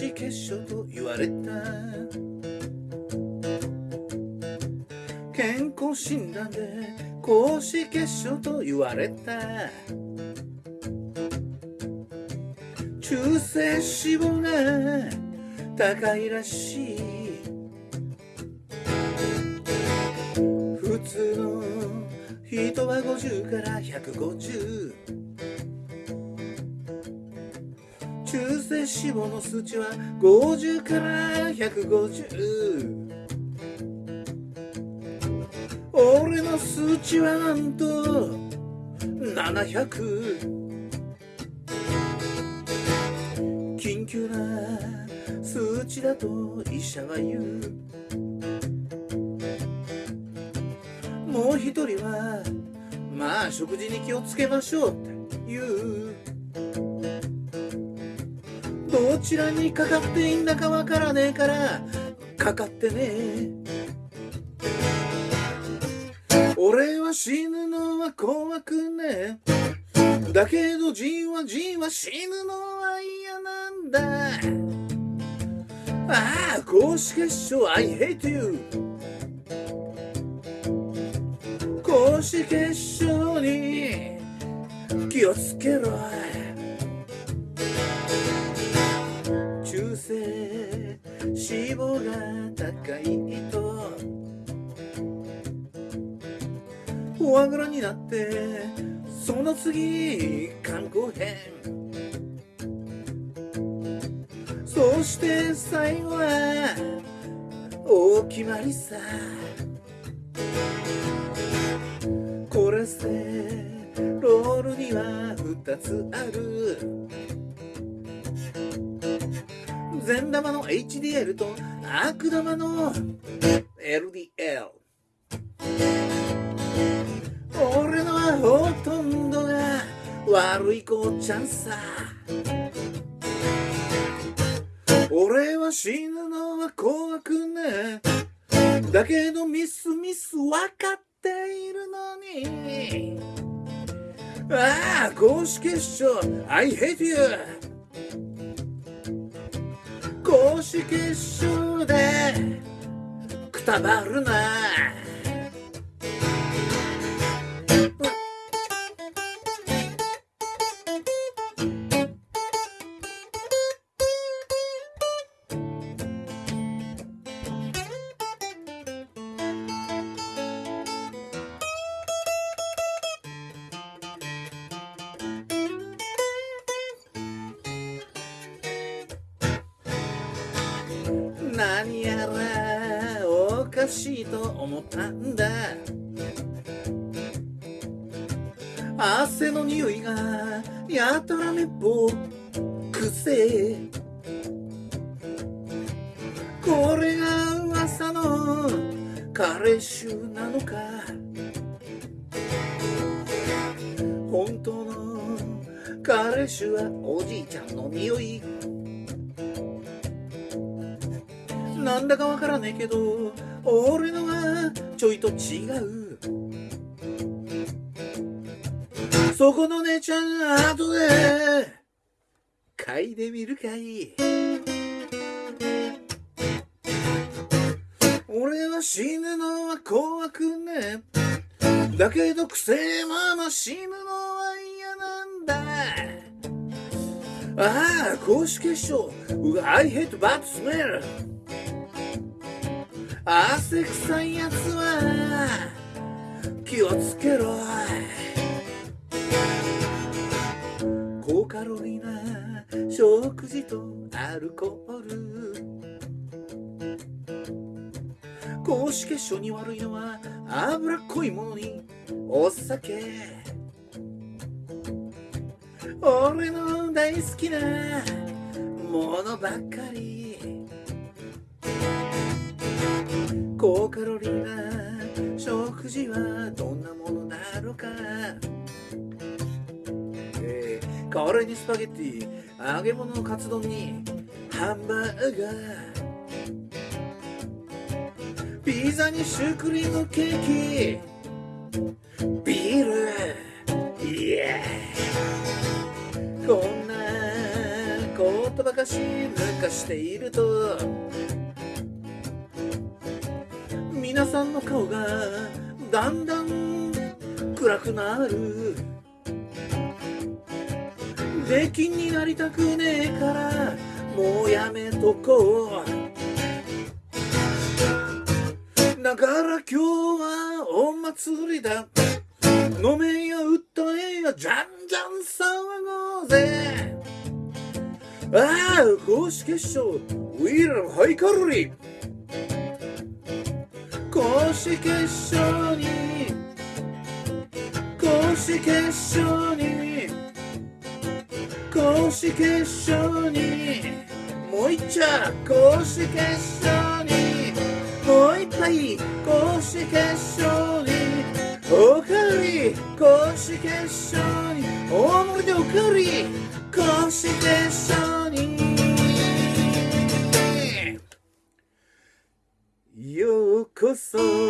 公式結晶と言われた。健康診断で公式結晶と言われた。中性脂肪が高いらしい。普通の人は50から150脂肪の数値は50から150俺の数値はなんと700緊急な数値だと医者は言う。もう一人はまあ食事に気をつけましょうって言う。ちらにかかっていいんだかわからねえからかかってね俺は死ぬのは怖くねえ。だけどじわじわ死ぬのは嫌なんだ。ああ公式決勝 I hate you 公式決勝に気をつけろ。脂肪が高いと。フォアグラになってその次肝硬変そして最後は大決まりさ。コレステロールには2つある。善玉の HDL と悪玉の LDL 俺のはほとんどが悪い子ちゃんさ。俺は死ぬのは怖くねだけどミスミス分かっているのに。ああ公式決勝。I hate you 公式決勝でくたばるな。何やらおかしいと思ったんだ。汗の匂いがやたらめっぽくせこれが噂のカレー臭なのか。本当のカレー臭はおじいちゃんの匂いなんだかわからねえけど俺のはちょいと違う。そこの姉ちゃん後で嗅いでみるかい。俺は死ぬのは怖くねだけどくせえまま死ぬのは嫌なんだ。ああ公式決勝 I hate bad smell 汗臭いやつは気をつけろ。高カロリーな食事とアルコール。公式決勝に悪いのは脂っこいものにお酒。俺の大好きなものばっかり。高カロリーな食事はどんなものだろうか、えー、カレーにスパゲッティ揚げ物のカツ丼にハンバーガー。ピザにシュークリームケーキ。ビール。イエーこんなこととばかし抜かしていると皆さんの顔がだんだん暗くなる。出禁になりたくねえからもうやめとこう。だから今日はお祭りだ。飲めや歌えやじゃんじゃん騒ごうぜああ公式決勝ウィーラのハイカロリー公式決勝に。公式決勝に。公式決勝に。もう一丁公式決勝に。もう一杯。公式決勝に。おかわり。公式決勝に。大盛りでおかわり。公式決勝ようこそ